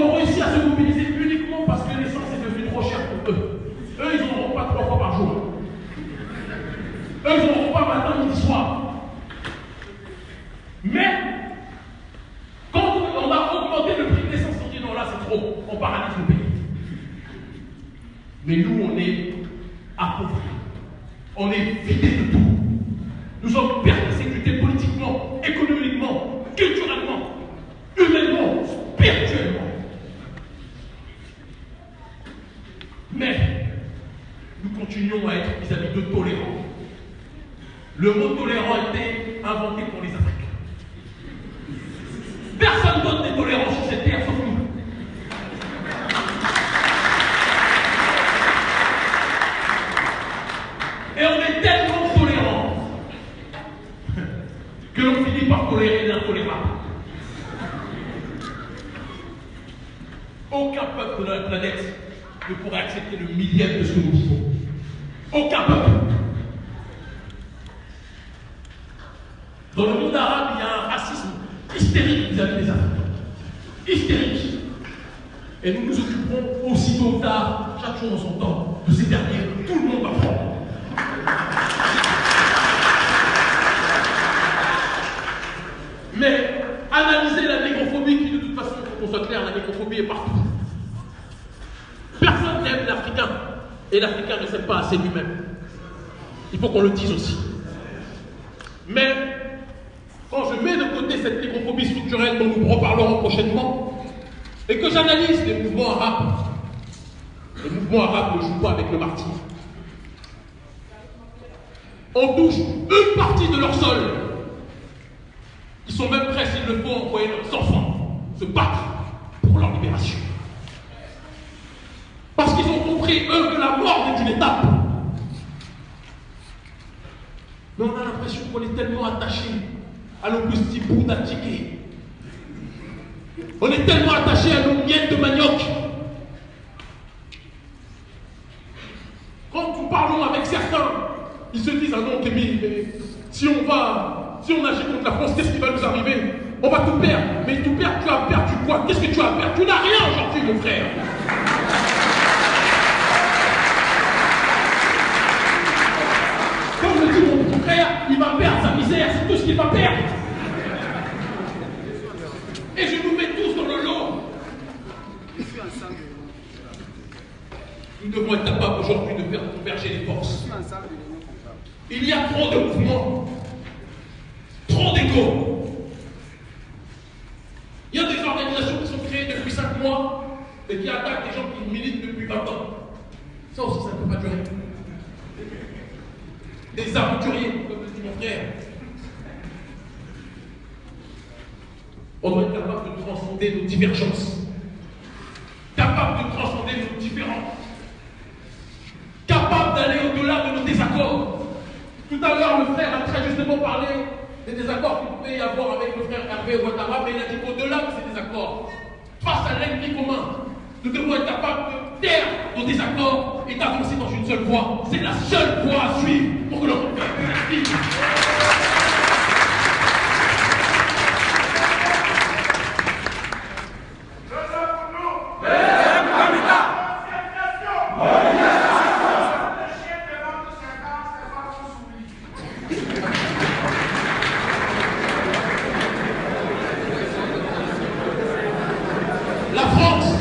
tu as Tu n'as rien aujourd'hui, mon frère. Comme le dit mon frère, il va perdre sa misère, c'est tout ce qu'il va perdre. Et je nous mets tous dans le lot. Nous devons être capables aujourd'hui de converger les forces. Il y a trop de mouvements, trop d'égo. Il y a des organisations qui sont créées depuis 5 mois et qui attaquent des gens qui militent depuis 20 ans. Ça aussi, ça ne peut pas durer. Des aventuriers, comme le dit mon frère. On doit être capable de transcender nos divergences, capable de transcender nos différences, capable d'aller au-delà de nos désaccords. Tout à l'heure, le frère a très justement parlé des désaccords qu'il pouvait y avoir avec le frère Hervé Ouattara, mais il a dit qu'au-delà de ces désaccords, face à l'ennemi commun, nous devons être capables de taire nos désaccords et d'avancer dans une seule voie. C'est la seule voie à suivre pour que l'on puisse La France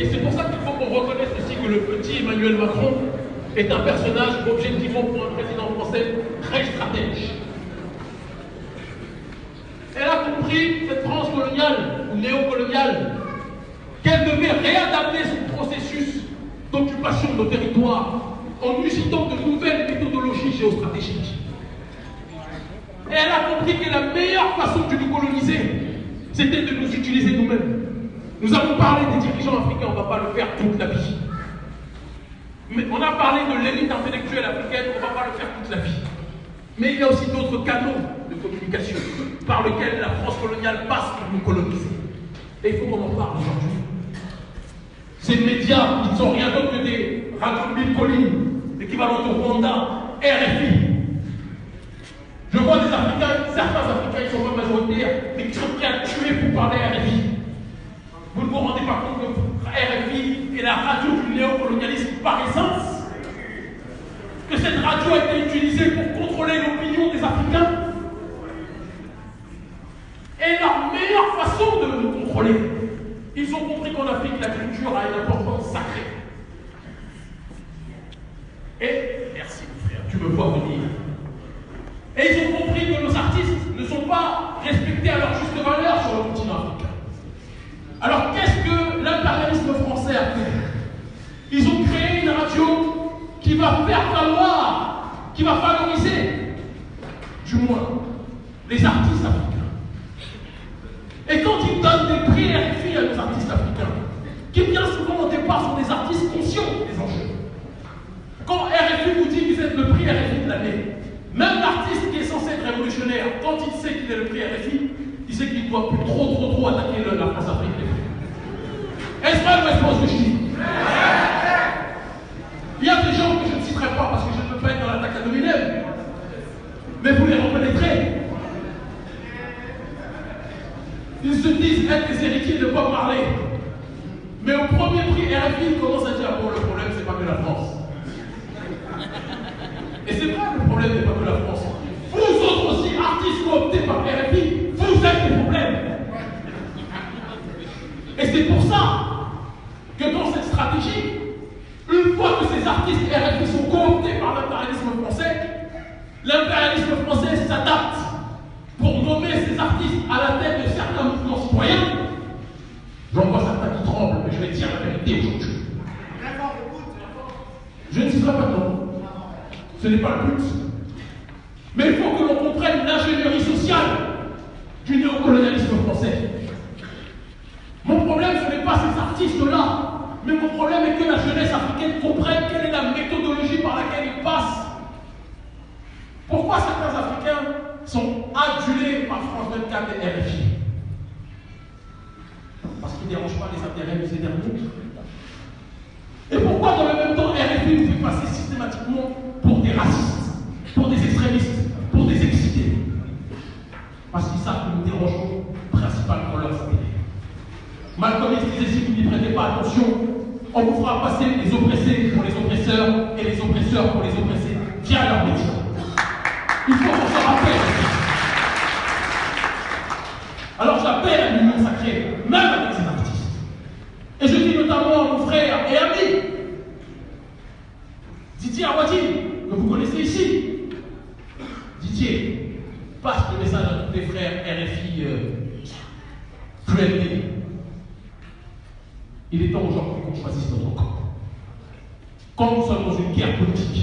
Et c'est pour ça qu'il faut qu'on reconnaisse aussi que le petit Emmanuel Macron est un personnage objectivement pour un président français très stratège. Elle a compris, cette France coloniale ou néocoloniale, qu'elle devait réadapter son processus d'occupation de nos territoires en utilisant de nouvelles méthodologies géostratégiques. Et elle a compris que la meilleure façon de nous coloniser, c'était de nous utiliser nous-mêmes. Nous avons parlé des dirigeants africains, on ne va pas le faire toute la vie. Mais on a parlé de l'élite intellectuelle africaine, on ne va pas le faire toute la vie. Mais il y a aussi d'autres canaux de communication par lesquels la France coloniale passe pour nous coloniser. Et il faut qu'on en parle aujourd'hui. Ces médias, ils ne sont rien d'autre que des radios mille collines, l'équivalent de Rwanda, RFI. Je vois des Africains, certains Africains, ils sont pas majoritaires, mais qui sont prêts à tuer pour parler RFI. Vous ne vous rendez pas compte que RFI est la radio du néocolonialisme par essence? Que cette radio a été utilisée pour contrôler l'opinion des Africains? Et la meilleure façon de nous contrôler, ils ont compris qu'en Afrique, la culture a une importance sacrée. Et, merci mon frère, tu me vois venir. Et ils ont compris que nos artistes ne sont pas respectés à leur juste valeur sur le continent africain. Alors qu'est-ce que l'impérialisme français a fait? Ils ont créé une radio qui va faire valoir, qui va valoriser, du moins, les artistes africains. Et quand ils donnent des prix RFI à nos artistes africains, qui bien souvent au départ sont des artistes conscients des enjeux. Quand RFI vous dit que vous êtes le prix RFI de l'année, même l'artiste qui est censé être révolutionnaire, quand il sait qu'il est le prix RFI, il sait qu'il ne doit plus trop, trop, trop attaquer la France africaine. Est-ce vrai ou est-ce faux ce que je dis Il y a des gens que je ne citerai pas parce que je ne peux pas être dans l'attaque à dominem, mais vous les reconnaîtrez. Ils se disent être les héritiers de Bob Marley. Mais au premier prix RFI, ils commencent à dire bon, le problème, c'est pas que la France. Et c'est vrai, le problème n'est pas que la France. Vous autres aussi, artistes cooptés par RFI, vous êtes les problèmes. Et c'est pour ça que dans cette stratégie, une fois que ces artistes RFI sont cooptés par l'impérialisme français, l'impérialisme français s'adapte pour nommer ces artistes à la tête de certains mouvements citoyens. J'en vois certains qui tremblent, mais je vais dire la vérité aujourd'hui. Je ne citerai pas nom. Ce n'est pas le but. Mais il faut que l'on comprenne l'ingénierie sociale du néocolonialisme français. Mon problème, ce n'est pas ces artistes-là, mais mon problème est que la jeunesse africaine comprenne quelle est la méthodologie par laquelle ils passent. Pourquoi certains Africains sont adulés par France 24 et RFI Parce qu'ils ne dérangent pas les intérêts de ces derniers. Et pourquoi dans le même temps RFI nous fait passer systématiquement pour des racistes, pour des extrémistes, pour des excités Parce qu'ils savent que nous dérangeons principalement leurs intérêts. Malcolm X disait si vous n'y prêtez pas attention, on vous fera passer les oppressés pour les oppresseurs et les oppresseurs pour les oppressés via leur métier qu'on se rappelle. À l'union sacrée, même avec ces artistes. Et je dis notamment à mon frère et ami, Didier Awadi, que vous connaissez ici. Didier, passe le message à tous les frères RFI euh. Il est temps aujourd'hui qu'on choisisse notre camp. Quand nous sommes dans une guerre politique,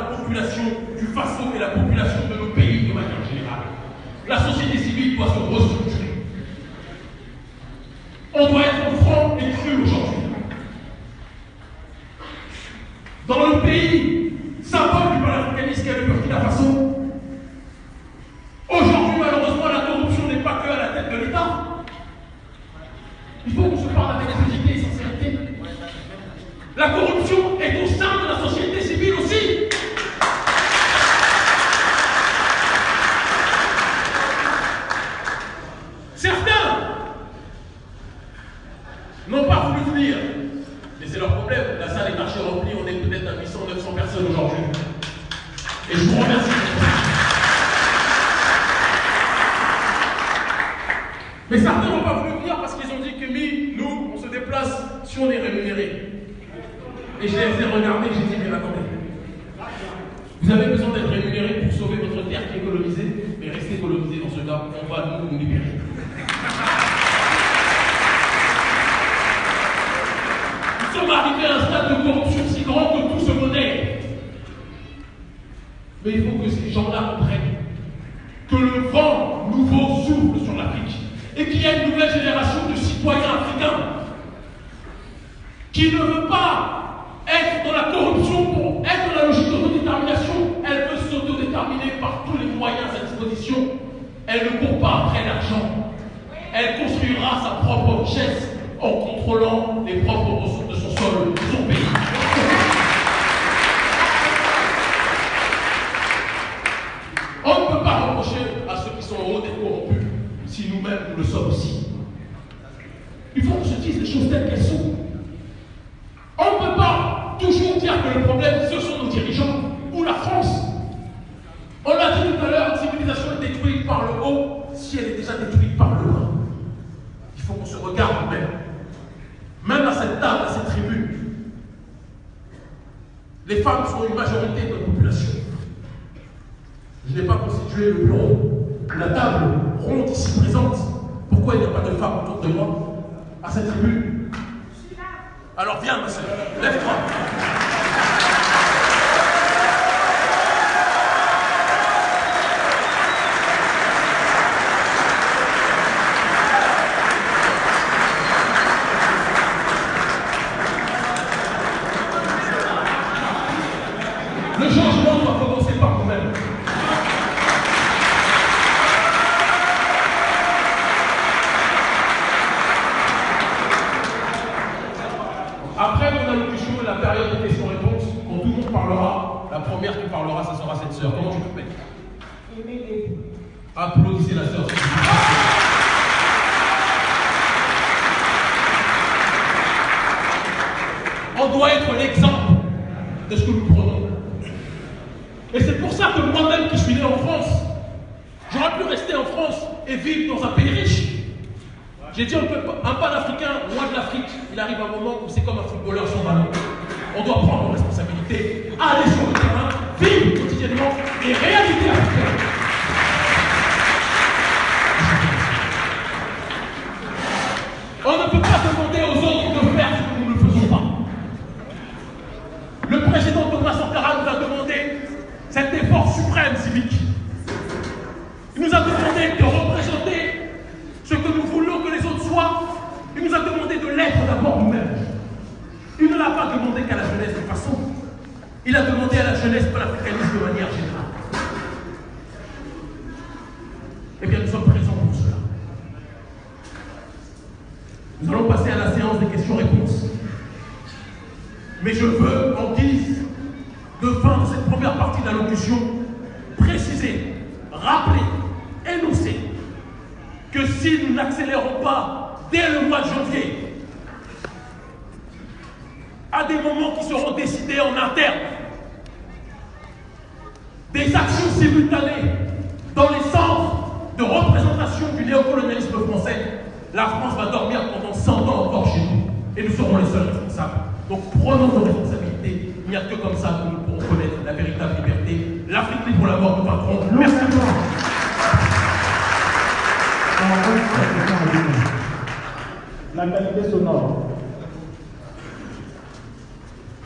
la population, du façon et la population de nos pays de manière générale. La société civile doit se restructurer. On doit être franc et cru aujourd'hui.